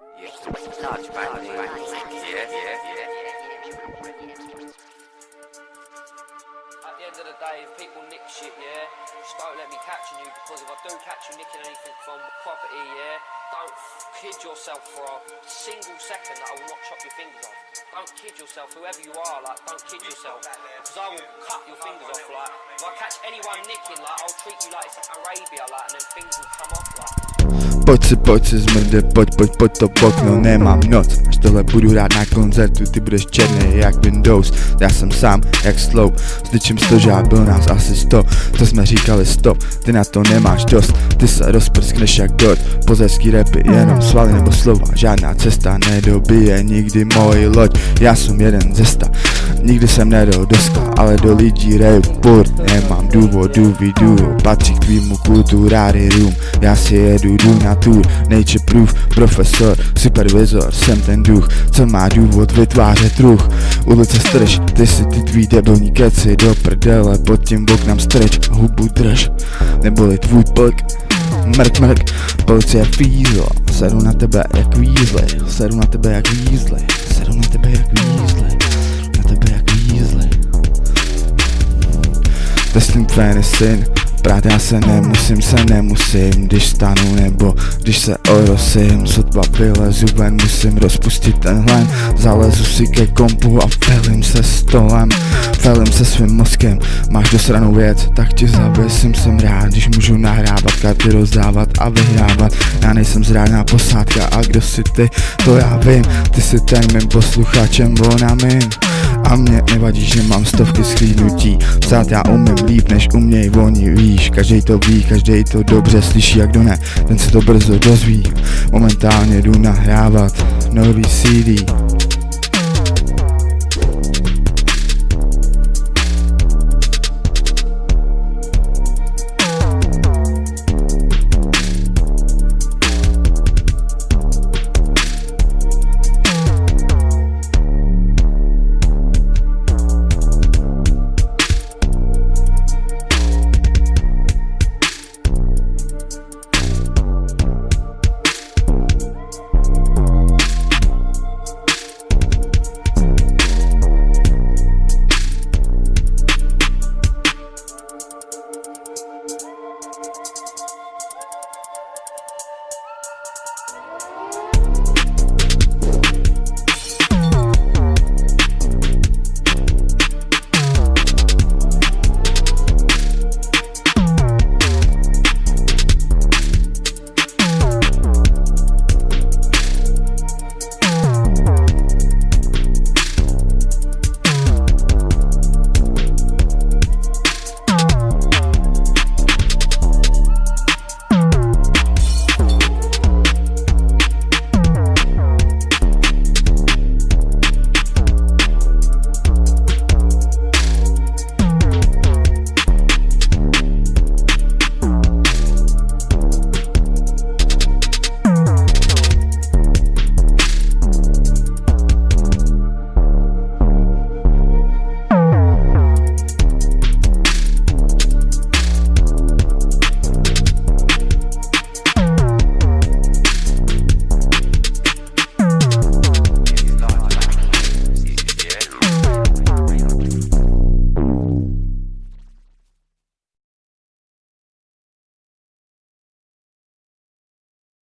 At the end of the day, if people nick shit, yeah, just don't let me catching you because if I do catch you nicking anything from property, yeah, don't kid yourself for a single second that I will not chop your fingers off. Don't kid yourself, whoever you are, like, don't kid yourself because I will cut your fingers off, like, if I catch anyone nicking, like, I'll treat you like it's Arabia, like, and then things will come off, like. Pojď si, pojď si zmrde, pojď, pojď, pojď to v okno, nemám noc. Až tohle budu hrát na koncertu, ty budeš černý jak Windows. Já jsem sám, jak slow, zličím sto žád, byl nás asi sto. To jsme říkali stop, ty na to nemáš dost. Ty se rozprskneš jak God, pozerský rapy, jenom svaly nebo slova Žádná cesta nedobije nikdy moji loď. Já jsem jeden ze sta, nikdy jsem nedal do skla Ale do lidí reju furt, nemám důvodu, vidu Patří k tvýmu room Já si jedu, jdu na tour, nature proof Profesor, supervizor, jsem ten duch Co má důvod vytvářet druh Ulice strž, ty si ty tvý debilní keci Do prdele, pod tím oknem strč Hubu drž, neboli tvůj plk Mrk, mrk, policie fízla Sedu na tebe jak vízly Sedu na tebe jak vízly Sedu na tebe jak vízly Testing fan syn. Brát já se nemusím, se nemusím Když stanu nebo když se orosím. Sotva vylezu ven, musím rozpustit ten hlen Zalezu si ke kompu a felím se stolem. Felím se svým mozkem Máš dosranou věc, tak ti zavěsím Jsem rád, když můžu nahrávat Karty rozdávat a vyhrávat. Já nejsem zrádná posádka a kdo si ty, to já vím Ty jsi ten mým posluchačem, ona mým a mě nevadí, že mám stovky schlídnutí Psát já umím líp, než uměj oni, víš. Každej to ví, každej to dobře slyší, jak kdo ne. Ten se to brzo dozví. Momentálně jdu nahrávat nový CD Podcast.